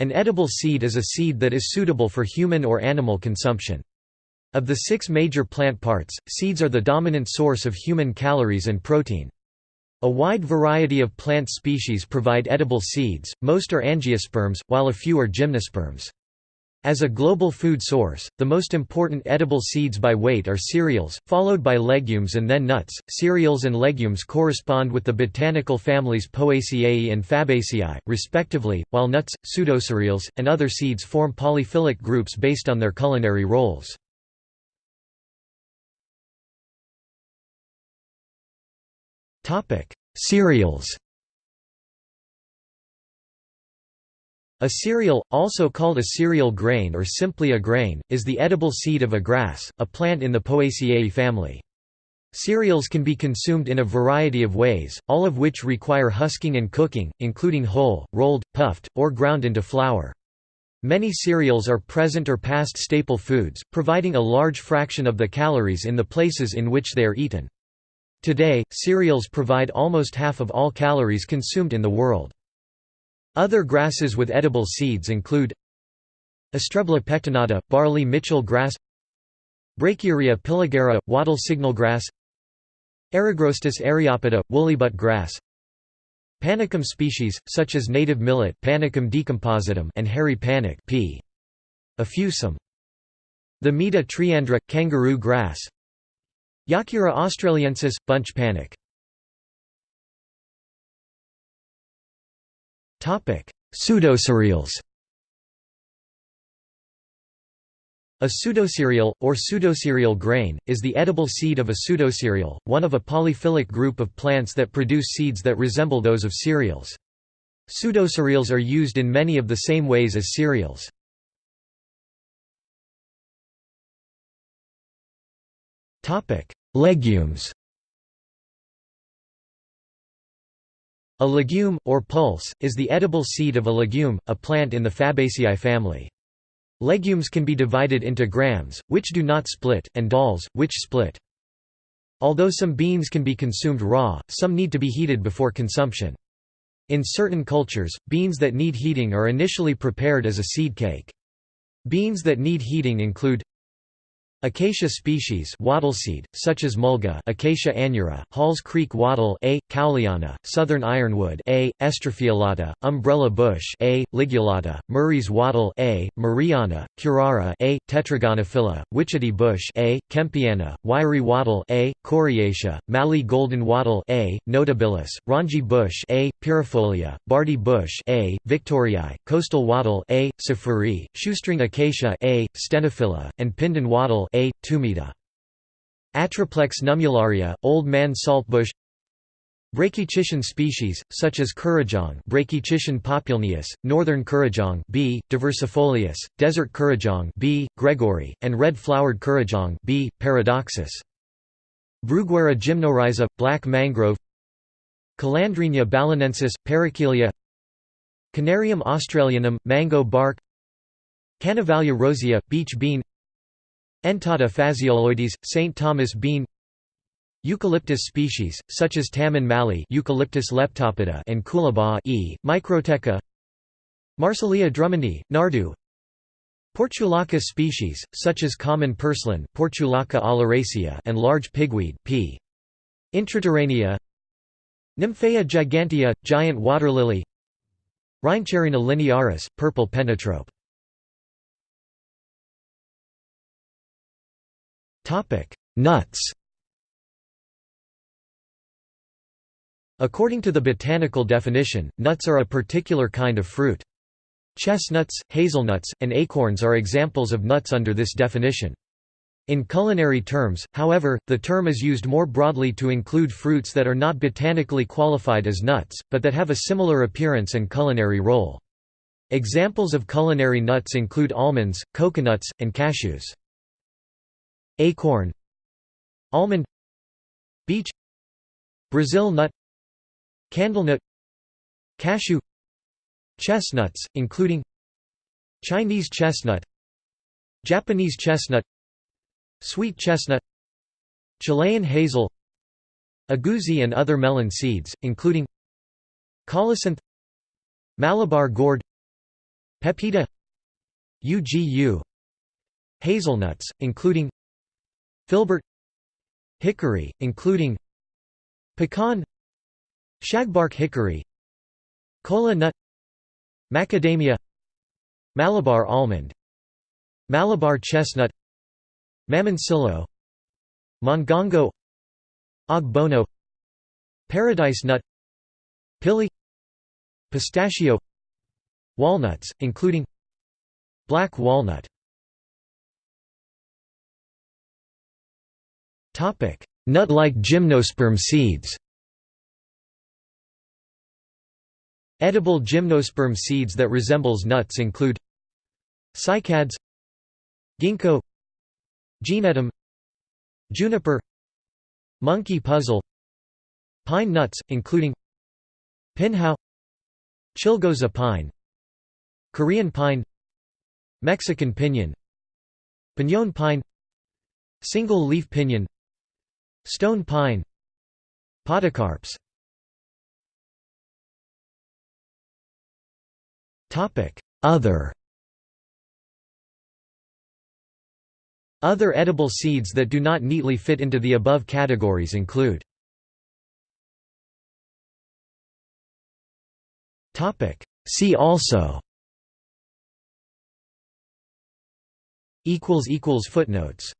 An edible seed is a seed that is suitable for human or animal consumption. Of the six major plant parts, seeds are the dominant source of human calories and protein. A wide variety of plant species provide edible seeds, most are angiosperms, while a few are gymnosperms. As a global food source, the most important edible seeds by weight are cereals, followed by legumes and then nuts. Cereals and legumes correspond with the botanical families Poaceae and Fabaceae, respectively, while nuts, pseudocereals, and other seeds form polyphyletic groups based on their culinary roles. Cereals A cereal, also called a cereal grain or simply a grain, is the edible seed of a grass, a plant in the Poaceae family. Cereals can be consumed in a variety of ways, all of which require husking and cooking, including whole, rolled, puffed, or ground into flour. Many cereals are present or past staple foods, providing a large fraction of the calories in the places in which they are eaten. Today, cereals provide almost half of all calories consumed in the world. Other grasses with edible seeds include Astrebla pectinata, barley Mitchell grass Brachiaria piligera, wattle signal grass Eragrostis eriopoda, woollybutt grass Panicum species, such as native millet Panicum decompositum and hairy panic p. effusum. Themeda triandra, kangaroo grass Yakirra australiensis, bunch panic Pseudocereals A pseudocereal, or pseudocereal grain, is the edible seed of a pseudocereal, one of a polyphyletic group of plants that produce seeds that resemble those of cereals. Pseudocereals are used in many of the same ways as cereals. Legumes A legume, or pulse, is the edible seed of a legume, a plant in the Fabaceae family. Legumes can be divided into grams, which do not split, and dals, which split. Although some beans can be consumed raw, some need to be heated before consumption. In certain cultures, beans that need heating are initially prepared as a seed cake. Beans that need heating include Acacia species wattleseed, such as mulga Acacia aneura, Halls Creek wattle A. cowleyana, southern ironwood A. estrophiolata, umbrella bush A. ligulata, Murray's wattle A. murrayana, curara A. tetragonophylla, witchetty bush A. kempiana, wiry wattle A. coriacea, Mallee golden wattle A. notabilis, ranji bush A. pyrifolia, barty bush A. victoriae, coastal wattle A. sophorae, shoestring acacia A. stenophylla, and pindon wattle a. tumida. Atriplex nummularia, old man saltbush Brachychiton species, such as Kurrajong Brachychiton populneus, northern Kurrajong B. diversifolius, desert Kurrajong B. gregorii, and red-flowered Kurrajong B. paradoxus. Bruguiera gymnorrhiza, black mangrove Calandrinia balonensis, parakelia Canarium australianum, mango bark Canavalia rosea, beach bean Entada phaseoloides, St. Thomas bean Eucalyptus species, such as Taman mallee Eucalyptus leptopoda and Coolabah e. microtheca Marsilea drummondii, Nardoo Portulaca species, such as common purslane Portulaca oleracea and large pigweed P. intraterranea Nymphaea gigantea, giant water lily Rhyncharrhena linearis, purple pentatrope Nuts According to the botanical definition, nuts are a particular kind of fruit. Chestnuts, hazelnuts, and acorns are examples of nuts under this definition. In culinary terms, however, the term is used more broadly to include fruits that are not botanically qualified as nuts, but that have a similar appearance and culinary role. Examples of culinary nuts include almonds, coconuts, and cashews. Acorn Almond Beech Brazil nut Candlenut Cashew Chestnuts, including Chinese chestnut Japanese chestnut Sweet chestnut Chilean hazel Egusi and other melon seeds, including Colocynth Malabar gourd Pepita UGU Hazelnuts, including Filbert Hickory, including Pecan Shagbark hickory Kola nut Macadamia Malabar almond Malabar chestnut Mamoncillo Mongongo Ogbono Paradise nut Pili Pistachio Walnuts, including Black walnut Nut-like gymnosperm seeds. Edible gymnosperm seeds that resembles nuts include Cycads Ginkgo Gnetum Juniper Monkey puzzle Pine nuts, including Pinhao Chilgoza pine Korean pine Mexican pinyon Piñón pine Single leaf pinyon Stone pine Podocarps. Other. Other edible seeds that do not neatly fit into the above categories include See also. Footnotes